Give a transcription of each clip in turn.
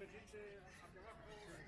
Thank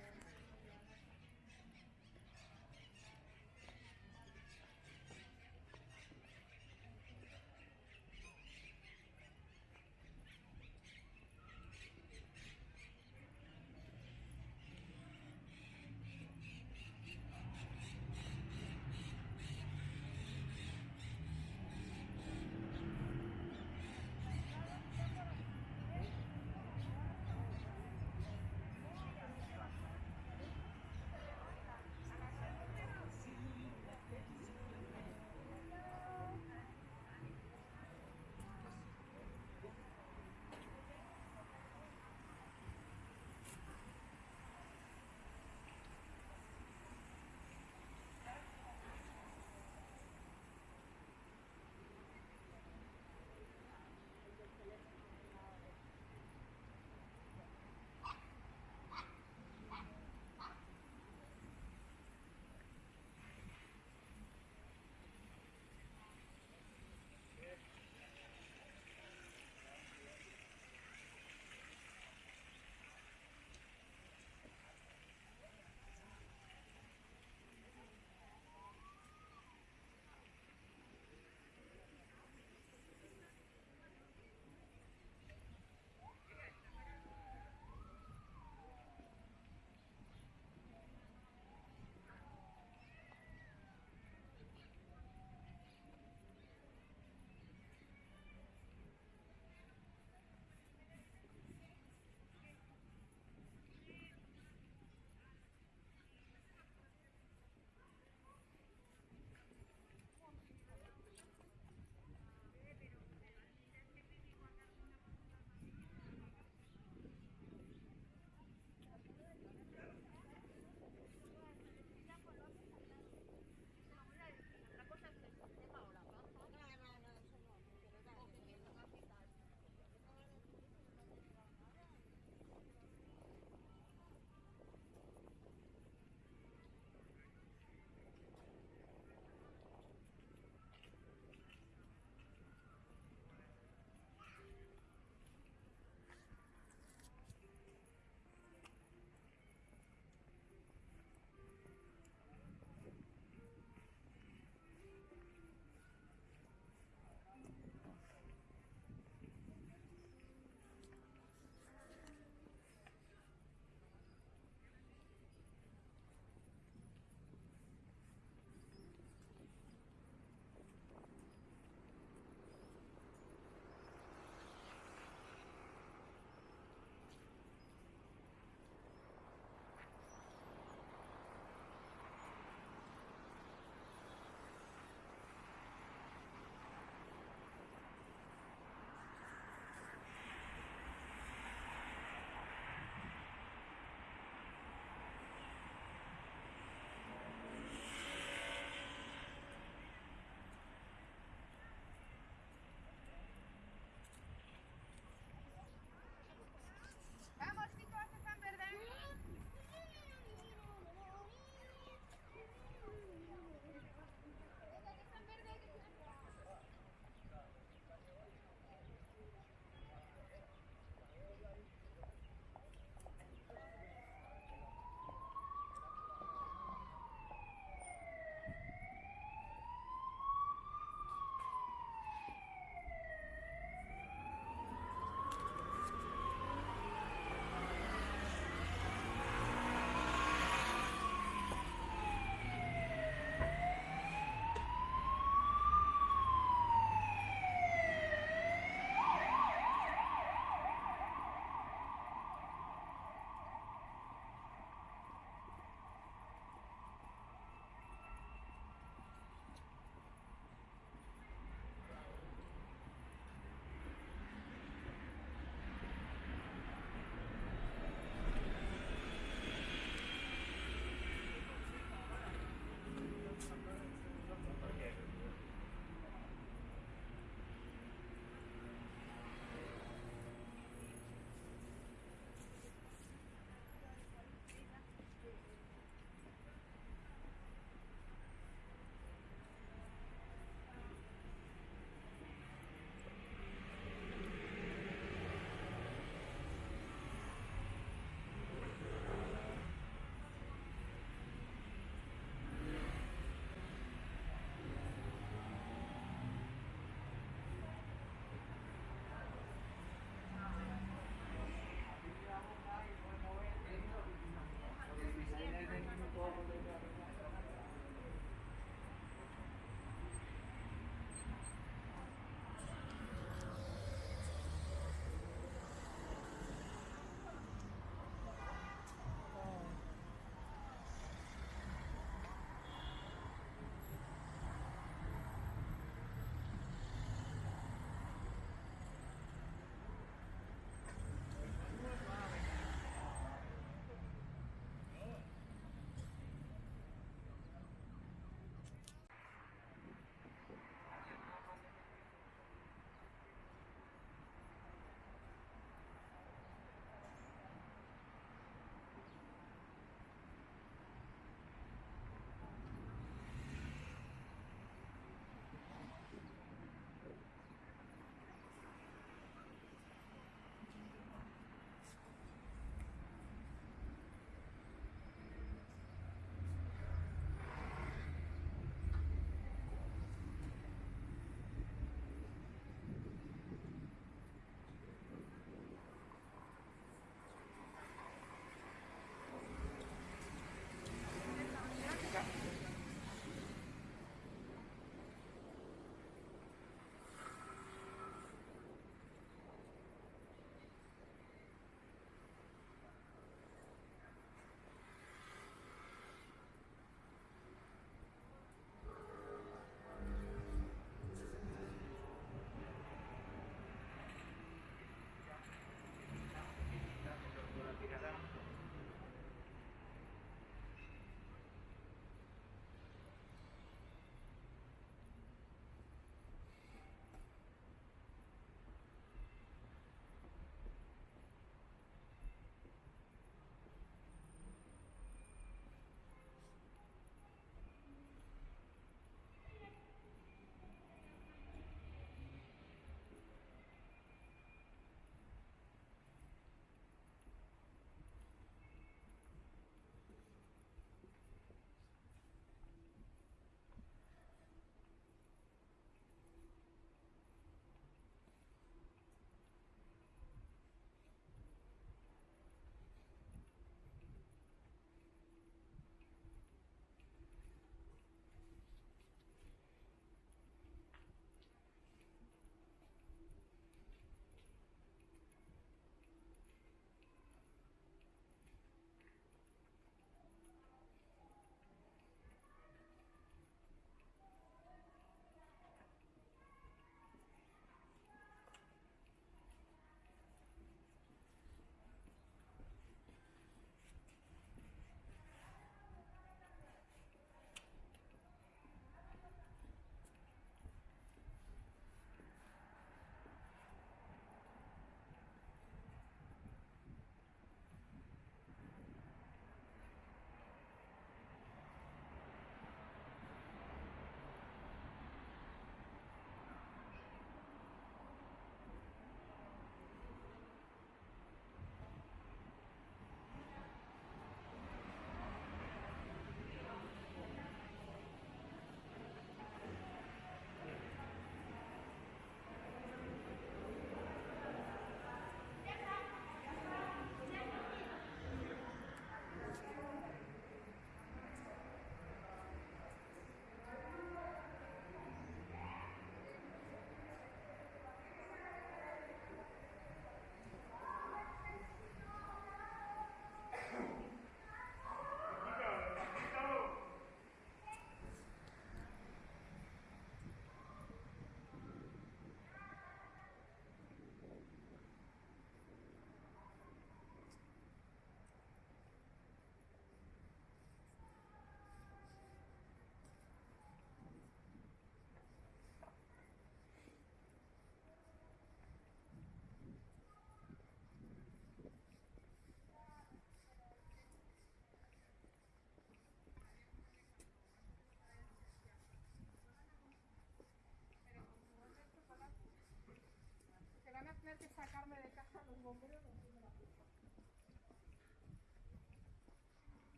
como creo.